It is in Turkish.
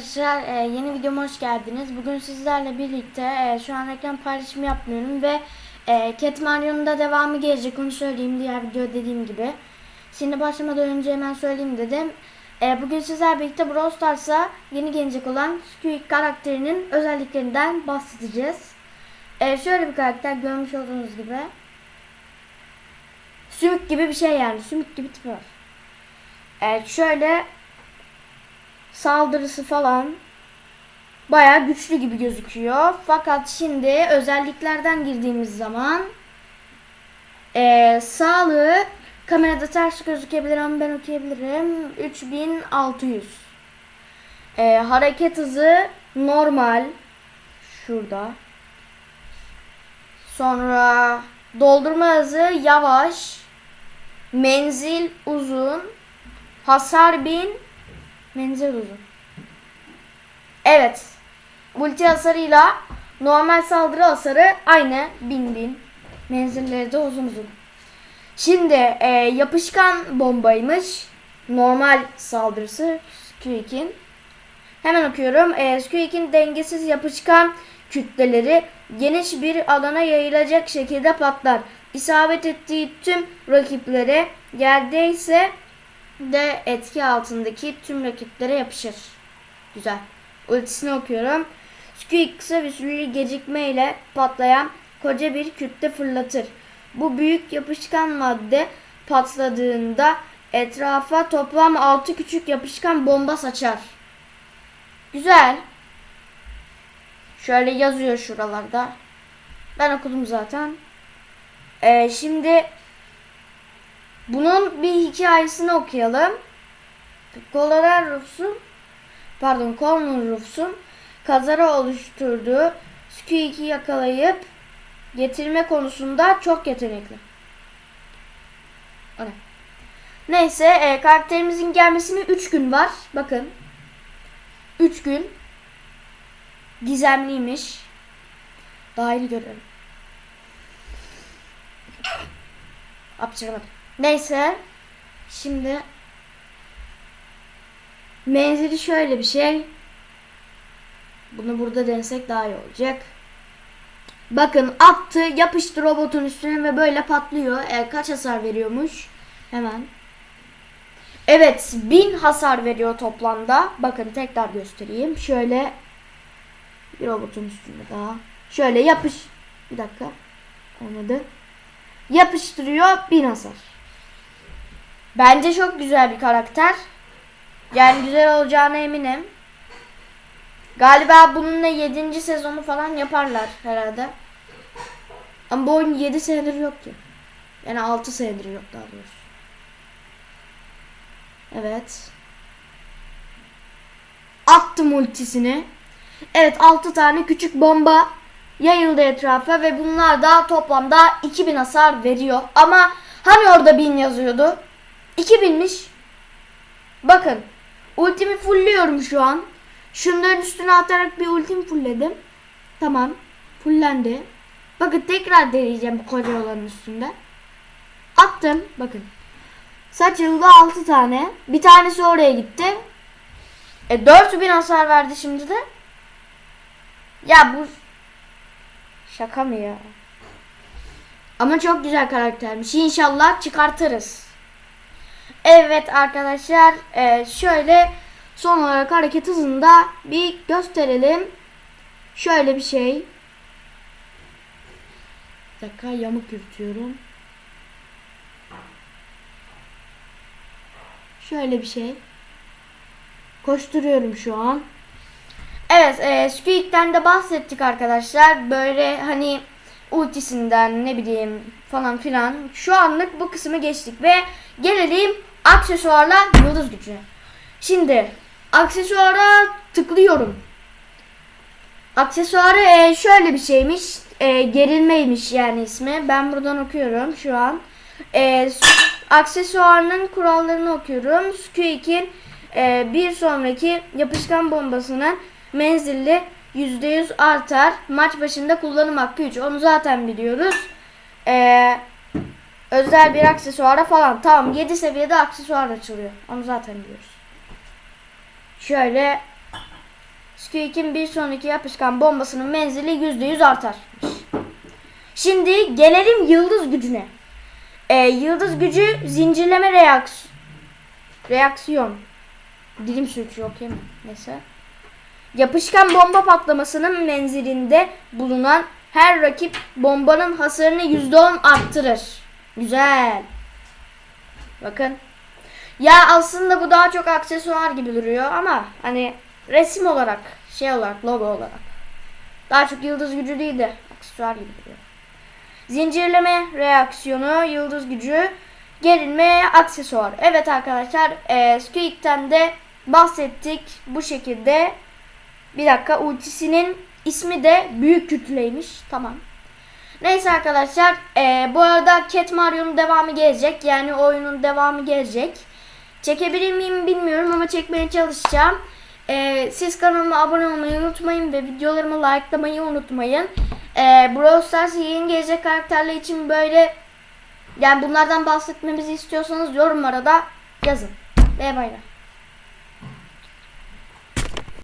Arkadaşlar e, yeni videoma hoş geldiniz. Bugün sizlerle birlikte e, şu an reklam paylaşımı yapmıyorum ve e, Cat Mario'nun da devamı gelecek onu söyleyeyim diğer video dediğim gibi. Şimdi başlamadan önce hemen söyleyeyim dedim. E, bugün sizlerle birlikte Brawl Stars'a yeni gelecek olan Squeak karakterinin özelliklerinden bahsedeceğiz. E, şöyle bir karakter görmüş olduğunuz gibi. Sümük gibi bir şey yani sümük gibi tipi var. Evet şöyle saldırısı falan bayağı güçlü gibi gözüküyor. Fakat şimdi özelliklerden girdiğimiz zaman eee, sağlığı kamerada ters gözükebilir ama ben okuyabilirim. 3600. Eee, hareket hızı normal. Şurada. Sonra doldurma hızı yavaş. Menzil uzun. Hasar 1000. Menzil uzun. Evet. Multi hasarıyla normal saldırı hasarı aynı. 1000 bin. Menzilleri de uzun uzun. Şimdi e, yapışkan bombaymış. Normal saldırısı Squeak'in. Hemen okuyorum. E, Squeak'in dengesiz yapışkan kütleleri geniş bir alana yayılacak şekilde patlar. İsabet ettiği tüm rakiplere yerdeyse de etki altındaki tüm rakiplere yapışır. Güzel. Ultisini okuyorum. Squeak kısa bir süreli gecikmeyle patlayan koca bir kütle fırlatır. Bu büyük yapışkan madde patladığında etrafa toplam 6 küçük yapışkan bomba saçar. Güzel. Şöyle yazıyor şuralarda. Ben okudum zaten. Ee, şimdi bunun bir hikayesini okuyalım. Colorado Roofs'un pardon Cornell Roofs'un kazara oluşturduğu Squeak'i yakalayıp getirme konusunda çok yetenekli. Ne? Neyse e, karakterimizin gelmesine 3 gün var. Bakın. 3 gün. Gizemliymiş. Dahil görelim. Apçıramadım. Neyse. Şimdi menzili şöyle bir şey. Bunu burada denesek daha iyi olacak. Bakın attı yapıştı robotun üstüne ve böyle patlıyor. E, kaç hasar veriyormuş? Hemen. Evet 1000 hasar veriyor toplamda. Bakın tekrar göstereyim. Şöyle bir robotun üstünde daha. Şöyle yapış. Bir dakika. Olmadı. Yapıştırıyor 1000 hasar. Bence çok güzel bir karakter. Yani güzel olacağına eminim. Galiba bununla 7. sezonu falan yaparlar herhalde. Ama bu oyun 7 senedir yok ki. Yani 6 senedir yok daha doğrusu. Evet. Attım ultisini. Evet 6 tane küçük bomba yayıldı etrafa ve bunlar da toplamda 2000 hasar veriyor. Ama hani orada 1000 yazıyordu? 2000'miş. Bakın. Ultimi fullliyorum şu an. Şunların üstüne atarak bir ultim fullledim. Tamam. Fullendi. Bakın tekrar deneyeceğim koca olanın üstünde. Attım. Bakın. Saçıldı 6 tane. Bir tanesi oraya gitti. E 4000 hasar verdi şimdi de. Ya bu şaka mı ya? Ama çok güzel karaktermiş. İnşallah çıkartırız. Evet arkadaşlar e, şöyle son olarak hareket hızında bir gösterelim. Şöyle bir şey. Bir dakika yamuk yürütüyorum. Şöyle bir şey. Koşturuyorum şu an. Evet, e, Squeak'ten de bahsettik arkadaşlar. Böyle hani ultisinden ne bileyim falan filan. Şu anlık bu kısmı geçtik ve gelelim aksesuarla yıldız gücü. Şimdi aksesuara tıklıyorum. Aksesuarı e, şöyle bir şeymiş. E, gerilmeymiş yani ismi. Ben buradan okuyorum şu an. E, aksesuarının kurallarını okuyorum. Squeak'in e, bir sonraki yapışkan bombasının menzilli %100 artar. Maç başında kullanım hakkı 3. Onu zaten biliyoruz. Ee, özel bir aksesuara falan. Tamam 7 seviyede aksesuar açılıyor. Onu zaten biliyoruz. Şöyle Squeak'in bir sonraki yapışkan bombasının menzili %100 artar. Şimdi gelelim yıldız gücüne. Ee, yıldız gücü zincirleme reaks reaksiyon. Dilim sürçüyor mi? Neyse. Yapışkan bomba patlamasının menzilinde bulunan her rakip bombanın hasarını %10 arttırır. Güzel. Bakın. Ya aslında bu daha çok aksesuar gibi duruyor ama hani resim olarak, şey olarak, logo olarak. Daha çok yıldız gücü değil de aksesuar gibi duruyor. Zincirleme reaksiyonu, yıldız gücü, gerilme, aksesuar. Evet arkadaşlar, e, Squeak'ten de bahsettik bu şekilde. Bir dakika, ultisinin ismi de büyük kütleymiş. Tamam. Neyse arkadaşlar, e, bu arada Cat Mario'nun devamı gelecek. Yani oyunun devamı gelecek. Çekebilir miyim bilmiyorum ama çekmeye çalışacağım. E, siz kanalıma abone olmayı unutmayın ve videolarımı likelamayı unutmayın. E, Brawl Stars yeni gelecek karakterler için böyle yani bunlardan bahsetmemizi istiyorsanız yorumlara da yazın. Ve bay bay.